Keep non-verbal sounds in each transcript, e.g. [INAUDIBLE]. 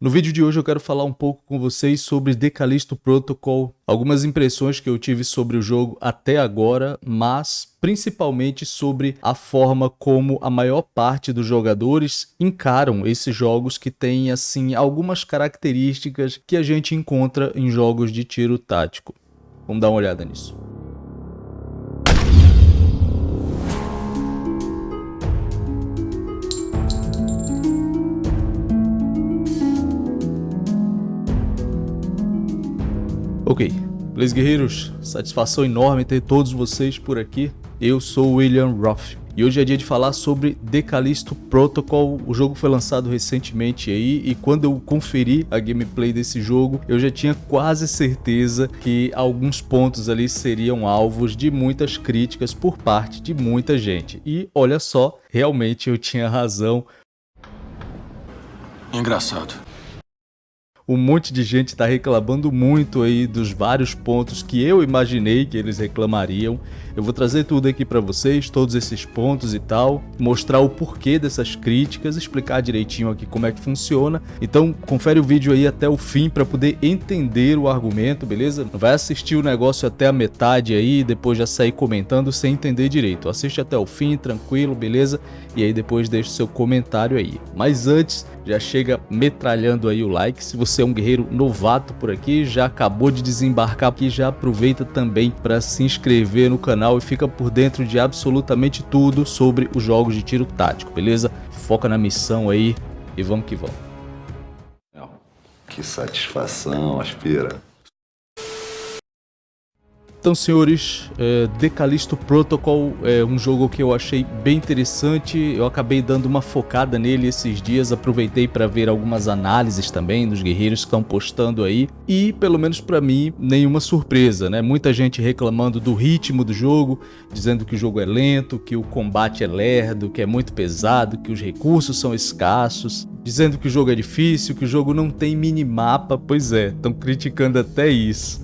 No vídeo de hoje eu quero falar um pouco com vocês sobre Decalisto Protocol, algumas impressões que eu tive sobre o jogo até agora, mas principalmente sobre a forma como a maior parte dos jogadores encaram esses jogos que têm assim algumas características que a gente encontra em jogos de tiro tático. Vamos dar uma olhada nisso. Ok, beleza guerreiros? Satisfação enorme ter todos vocês por aqui. Eu sou William Roth e hoje é dia de falar sobre Decalisto Protocol. O jogo foi lançado recentemente aí e quando eu conferi a gameplay desse jogo, eu já tinha quase certeza que alguns pontos ali seriam alvos de muitas críticas por parte de muita gente. E olha só, realmente eu tinha razão. Engraçado um monte de gente está reclamando muito aí dos vários pontos que eu imaginei que eles reclamariam. Eu vou trazer tudo aqui para vocês, todos esses pontos e tal, mostrar o porquê dessas críticas, explicar direitinho aqui como é que funciona. Então confere o vídeo aí até o fim para poder entender o argumento, beleza? Não vai assistir o negócio até a metade aí depois já sair comentando sem entender direito. Assiste até o fim, tranquilo, beleza? E aí depois deixa o seu comentário aí. Mas antes, já chega metralhando aí o like. Se você é um guerreiro novato por aqui, já acabou de desembarcar aqui, já aproveita também para se inscrever no canal e fica por dentro de absolutamente tudo sobre os jogos de tiro tático, beleza? Foca na missão aí e vamos que vamos. Que satisfação, aspira. Então, senhores, é, Decalisto Protocol é um jogo que eu achei bem interessante. Eu acabei dando uma focada nele esses dias, aproveitei para ver algumas análises também dos guerreiros que estão postando aí. E, pelo menos para mim, nenhuma surpresa, né? Muita gente reclamando do ritmo do jogo, dizendo que o jogo é lento, que o combate é lerdo, que é muito pesado, que os recursos são escassos, dizendo que o jogo é difícil, que o jogo não tem minimapa. Pois é, estão criticando até isso.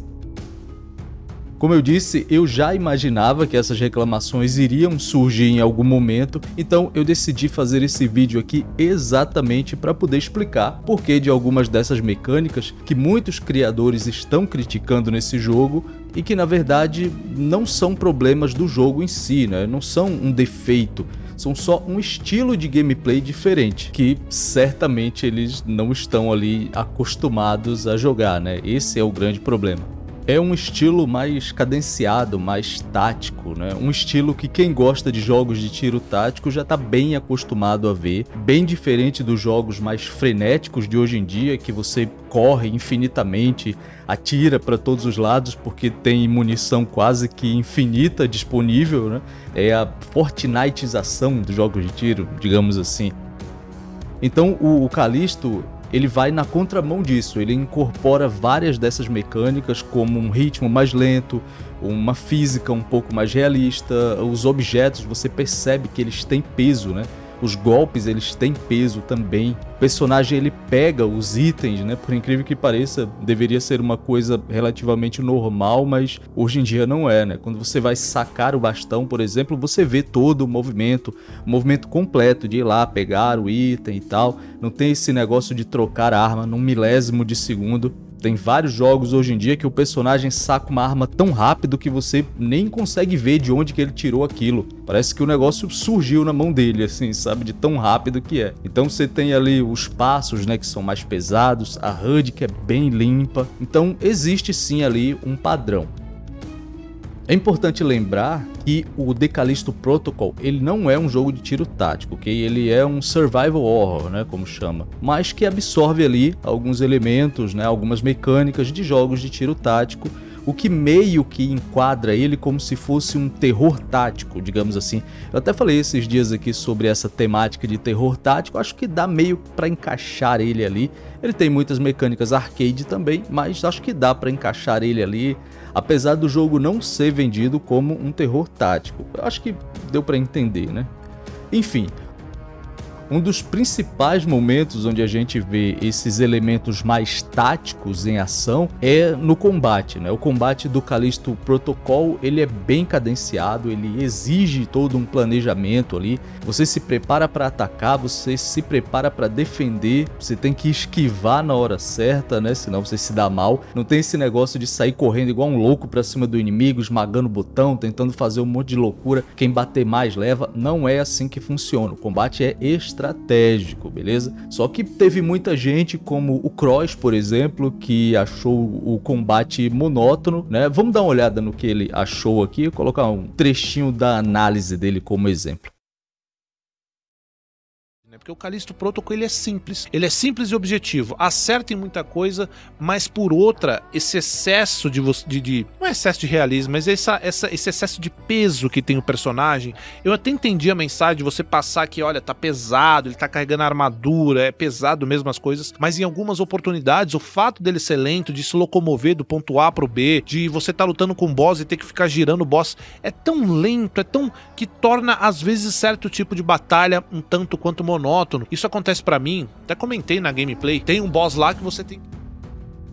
Como eu disse, eu já imaginava que essas reclamações iriam surgir em algum momento, então eu decidi fazer esse vídeo aqui exatamente para poder explicar por que de algumas dessas mecânicas que muitos criadores estão criticando nesse jogo e que na verdade não são problemas do jogo em si, né? não são um defeito, são só um estilo de gameplay diferente, que certamente eles não estão ali acostumados a jogar, né? Esse é o grande problema é um estilo mais cadenciado, mais tático, né? Um estilo que quem gosta de jogos de tiro tático já está bem acostumado a ver, bem diferente dos jogos mais frenéticos de hoje em dia, que você corre infinitamente, atira para todos os lados porque tem munição quase que infinita disponível, né? É a Fortniteização dos jogos de tiro, digamos assim. Então o, o Callisto ele vai na contramão disso, ele incorpora várias dessas mecânicas como um ritmo mais lento, uma física um pouco mais realista, os objetos você percebe que eles têm peso, né? Os golpes eles têm peso também. O personagem ele pega os itens, né? Por incrível que pareça, deveria ser uma coisa relativamente normal, mas hoje em dia não é, né? Quando você vai sacar o bastão, por exemplo, você vê todo o movimento, o movimento completo de ir lá pegar o item e tal. Não tem esse negócio de trocar arma num milésimo de segundo. Tem vários jogos hoje em dia que o personagem saca uma arma tão rápido que você nem consegue ver de onde que ele tirou aquilo. Parece que o negócio surgiu na mão dele, assim, sabe? De tão rápido que é. Então você tem ali os passos, né, que são mais pesados, a HUD que é bem limpa. Então existe sim ali um padrão. É importante lembrar que o Decalisto Protocol, ele não é um jogo de tiro tático, ok? Ele é um survival horror, né, como chama, mas que absorve ali alguns elementos, né, algumas mecânicas de jogos de tiro tático, o que meio que enquadra ele como se fosse um terror tático, digamos assim. Eu até falei esses dias aqui sobre essa temática de terror tático, acho que dá meio para encaixar ele ali. Ele tem muitas mecânicas arcade também, mas acho que dá para encaixar ele ali apesar do jogo não ser vendido como um terror tático. Eu acho que deu para entender, né? Enfim, Um dos principais momentos onde a gente vê esses elementos mais táticos em ação é no combate, né? O combate do Callisto Protocol, ele é bem cadenciado, ele exige todo um planejamento ali. Você se prepara para atacar, você se prepara para defender, você tem que esquivar na hora certa, né? Senão você se dá mal. Não tem esse negócio de sair correndo igual um louco para cima do inimigo, esmagando o botão, tentando fazer um monte de loucura. Quem bater mais leva. Não é assim que funciona. O combate é estratégico, beleza? Só que teve muita gente, como o Cross, por exemplo, que achou o combate monótono, né? Vamos dar uma olhada no que ele achou aqui, colocar um trechinho da análise dele como exemplo porque o Callisto Protocol ele é simples. Ele é simples e objetivo. Acerta em muita coisa, mas por outra, esse excesso de, de, de não é excesso de realismo, mas essa, essa, esse excesso de peso que tem o personagem. Eu até entendi a mensagem de você passar que, olha, tá pesado, ele tá carregando a armadura, é pesado mesmo as coisas, mas em algumas oportunidades, o fato dele ser lento, de se locomover do ponto A pro B, de você tá lutando com o boss e ter que ficar girando o boss, é tão lento, é tão que torna às vezes certo tipo de batalha um tanto quanto monótono monótono. Isso acontece para mim, até comentei na gameplay, tem um boss lá que você tem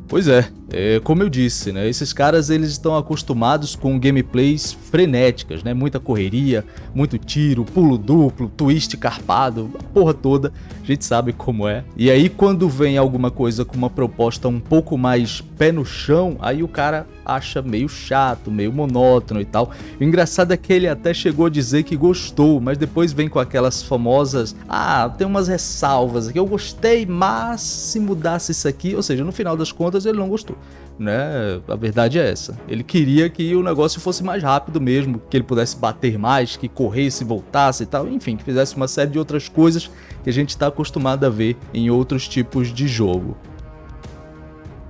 Pois é, é, como eu disse, né, esses caras eles estão acostumados com gameplays frenéticas, né, muita correria, muito tiro, pulo duplo, twist carpado, a porra toda, a gente sabe como é. E aí quando vem alguma coisa com uma proposta um pouco mais pé no chão, aí o cara acha meio chato, meio monótono e tal. O engraçado é que ele até chegou a dizer que gostou, mas depois vem com aquelas famosas, ah, tem umas ressalvas aqui, eu gostei, mas se mudasse isso aqui, ou seja, no final das contas ele não gostou. Né? A verdade é essa. Ele queria que o negócio fosse mais rápido mesmo, que ele pudesse bater mais, que corresse, voltasse e tal, enfim, que fizesse uma série de outras coisas que a gente está acostumado a ver em outros tipos de jogo.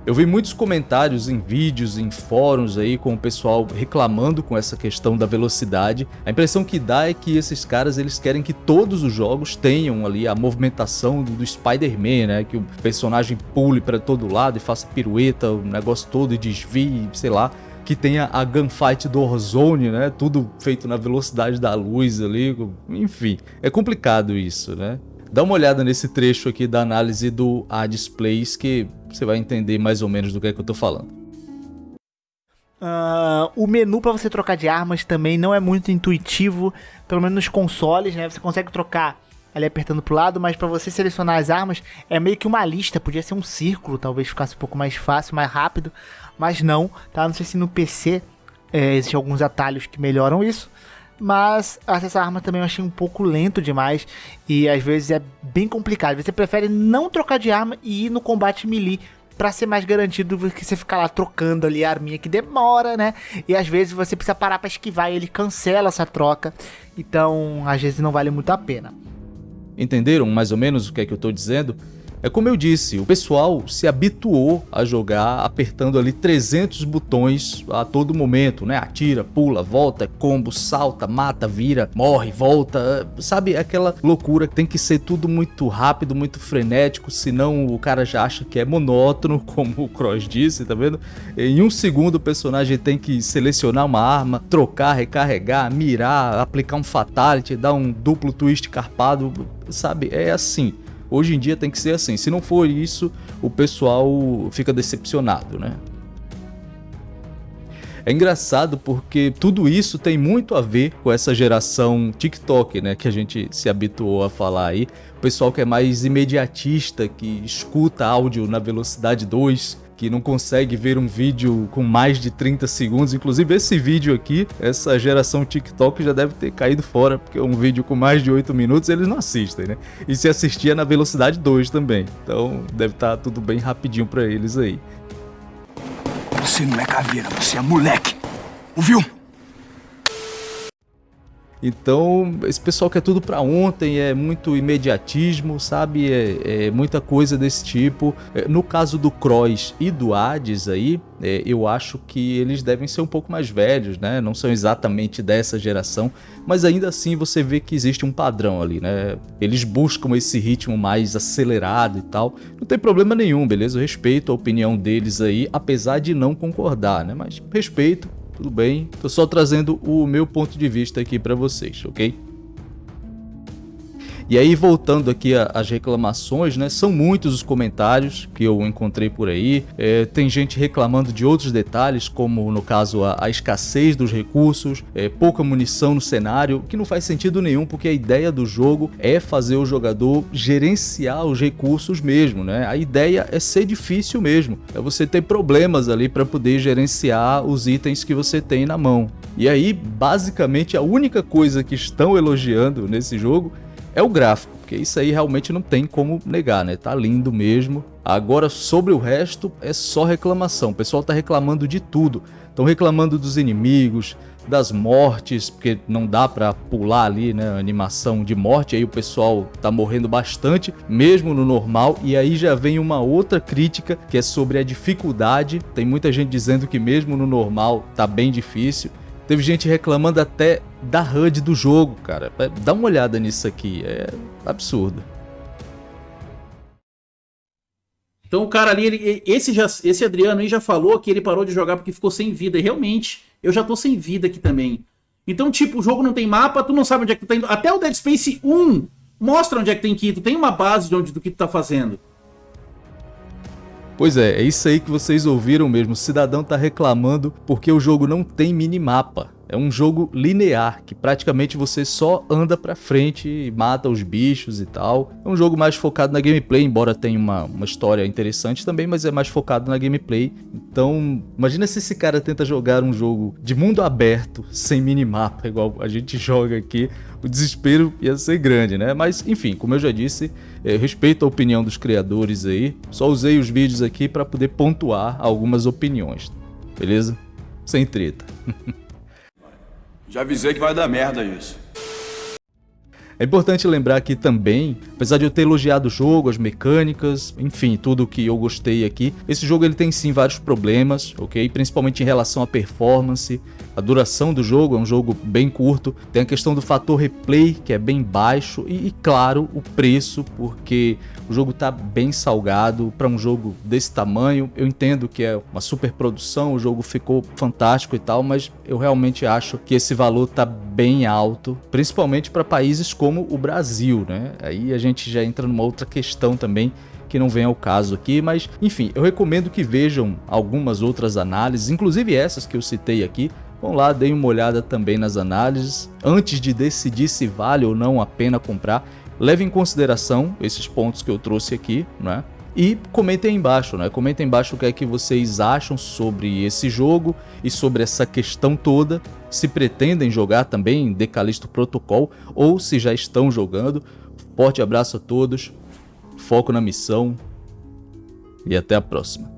Eu vi muitos comentários em vídeos, em fóruns aí com o pessoal reclamando com essa questão da velocidade. A impressão que dá é que esses caras eles querem que todos os jogos tenham ali a movimentação do, do Spider-Man, né? Que o personagem pule para todo lado e faça pirueta, o negócio todo e desvie, sei lá que tenha a gunfight do Warzone, né? Tudo feito na velocidade da luz ali, enfim. É complicado isso, né? Dá uma olhada nesse trecho aqui da análise do A-Displays que você vai entender mais ou menos do que é que eu tô falando. Uh, o menu para você trocar de armas também não é muito intuitivo, pelo menos nos consoles, né? Você consegue trocar ali apertando pro lado, mas para você selecionar as armas é meio que uma lista, podia ser um círculo, talvez ficasse um pouco mais fácil, mais rápido, mas não, tá? Não sei se no PC é, existem alguns atalhos que melhoram isso, mas acessar arma também eu achei um pouco lento demais e às vezes é bem complicado. Você prefere não trocar de arma e ir no combate melee para ser mais garantido do que você ficar lá trocando ali a arminha que demora, né? E às vezes você precisa parar para esquivar e ele cancela essa troca. Então, às vezes não vale muito a pena. Entenderam mais ou menos o que é que eu estou dizendo? É como eu disse, o pessoal se habituou a jogar apertando ali 300 botões a todo momento, né? Atira, pula, volta, combo, salta, mata, vira, morre, volta, sabe? Aquela loucura que tem que ser tudo muito rápido, muito frenético, senão o cara já acha que é monótono, [LAUGHS] como o Cross disse, tá vendo? Em um segundo o personagem tem que selecionar uma arma, trocar, recarregar, mirar, aplicar um fatality, dar um duplo twist carpado, sabe? É assim. Hoje em dia tem que ser assim. Se não for isso, o pessoal fica decepcionado, né? É engraçado porque tudo isso tem muito a ver com essa geração TikTok, né, que a gente se habituou a falar aí. O pessoal que é mais imediatista, que escuta áudio na velocidade 2, que não consegue ver um vídeo com mais de 30 segundos. Inclusive esse vídeo aqui, essa geração TikTok já deve ter caído fora, porque um vídeo com mais de 8 minutos eles não assistem, né? E se assistia na velocidade 2 também. Então deve estar tá tudo bem rapidinho para eles aí. Você não é caveira, você é moleque. Ouviu? Então, esse pessoal quer tudo para ontem, é muito imediatismo, sabe? É, é muita coisa desse tipo. É, no caso do Cross e do Hades aí, é, eu acho que eles devem ser um pouco mais velhos, né? Não são exatamente dessa geração, mas ainda assim você vê que existe um padrão ali, né? Eles buscam esse ritmo mais acelerado e tal. Não tem problema nenhum, beleza? Eu respeito a opinião deles aí, apesar de não concordar, né? Mas respeito, tudo bem? Tô só trazendo o meu ponto de vista aqui para vocês, ok? E aí, voltando aqui às reclamações, né? São muitos os comentários que eu encontrei por aí. É, tem gente reclamando de outros detalhes, como no caso a, a escassez dos recursos, é, pouca munição no cenário, que não faz sentido nenhum, porque a ideia do jogo é fazer o jogador gerenciar os recursos mesmo, né? A ideia é ser difícil mesmo, é você ter problemas ali para poder gerenciar os itens que você tem na mão. E aí, basicamente, a única coisa que estão elogiando nesse jogo é o gráfico, porque isso aí realmente não tem como negar, né? Tá lindo mesmo. Agora, sobre o resto, é só reclamação. O pessoal tá reclamando de tudo. Estão reclamando dos inimigos, das mortes, porque não dá para pular ali, né, animação de morte, aí o pessoal tá morrendo bastante, mesmo no normal, e aí já vem uma outra crítica, que é sobre a dificuldade, tem muita gente dizendo que mesmo no normal tá bem difícil, Teve gente reclamando até da HUD do jogo, cara. Dá uma olhada nisso aqui, é absurdo. Então o cara ali, ele, esse, já, esse Adriano aí já falou que ele parou de jogar porque ficou sem vida. E realmente, eu já tô sem vida aqui também. Então, tipo, o jogo não tem mapa, tu não sabe onde é que tu tá indo. Até o Dead Space 1 mostra onde é que tem que ir. Tu tem uma base de onde, do que tu tá fazendo. Pois é, é isso aí que vocês ouviram mesmo. O cidadão tá reclamando porque o jogo não tem minimapa. É um jogo linear, que praticamente você só anda pra frente e mata os bichos e tal. É um jogo mais focado na gameplay, embora tenha uma, uma história interessante também, mas é mais focado na gameplay. Então, imagina se esse cara tenta jogar um jogo de mundo aberto, sem minimapa, igual a gente [LAUGHS] joga aqui. O desespero ia ser grande, né? Mas, enfim, como eu já disse, é, respeito a opinião dos criadores aí. Só usei os vídeos aqui para poder pontuar algumas opiniões, beleza? Sem treta. [LAUGHS] Já avisei que vai dar merda isso. É importante lembrar aqui também, apesar de eu ter elogiado o jogo, as mecânicas, enfim, tudo que eu gostei aqui, esse jogo ele tem sim vários problemas, ok? Principalmente em relação à performance, a duração do jogo é um jogo bem curto, tem a questão do fator replay que é bem baixo e, e claro, o preço, porque o jogo tá bem salgado para um jogo desse tamanho. Eu entendo que é uma super produção, o jogo ficou fantástico e tal, mas eu realmente acho que esse valor tá bem alto, principalmente para países como o Brasil, né? Aí a gente já entra numa outra questão também que não vem ao caso aqui, mas enfim, eu recomendo que vejam algumas outras análises, inclusive essas que eu citei aqui, Vão lá, deem uma olhada também nas análises. Antes de decidir se vale ou não a pena comprar, leve em consideração esses pontos que eu trouxe aqui, né? E comentem aí embaixo, né? Comentem embaixo o que é que vocês acham sobre esse jogo e sobre essa questão toda. Se pretendem jogar também Decalisto Protocol ou se já estão jogando. Forte abraço a todos, foco na missão e até a próxima.